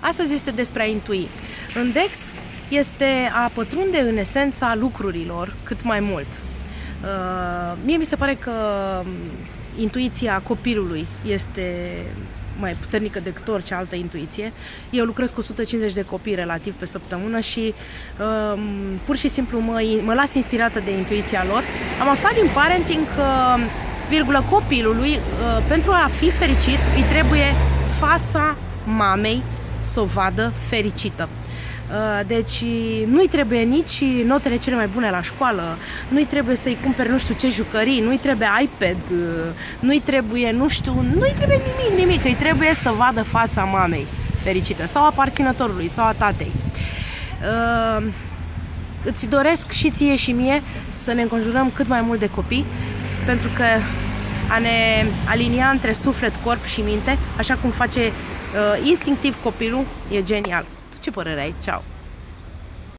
Astăzi este despre a intui. În DEX este a pătrunde în esența lucrurilor cât mai mult. Uh, mie mi se pare că intuiția copilului este mai puternică decât orice altă intuiție. Eu lucrez cu 150 de copii relativ pe săptămână și um, pur și simplu mă, mă las inspirată de intuiția lor. Am aflat din parenting că virgulă copilului, uh, pentru a fi fericit, îi trebuie fața mamei să o vadă fericită. Uh, deci nu-i trebuie nici notele cele mai bune la școală, nu-i trebuie să-i cumperi nu știu ce jucării, nu-i trebuie iPad, uh, nu-i trebuie, nu știu, nu-i trebuie nimic, nimic, îi trebuie să vadă fața mamei fericită sau aparținătorului sau a tatei. Uh, îți doresc și ție și mie să ne înconjurăm cât mai mult de copii, pentru că a ne alinia între suflet, corp și minte, așa cum face uh, instinctiv copilul, e genial. Tu ce părere ai? Ceau!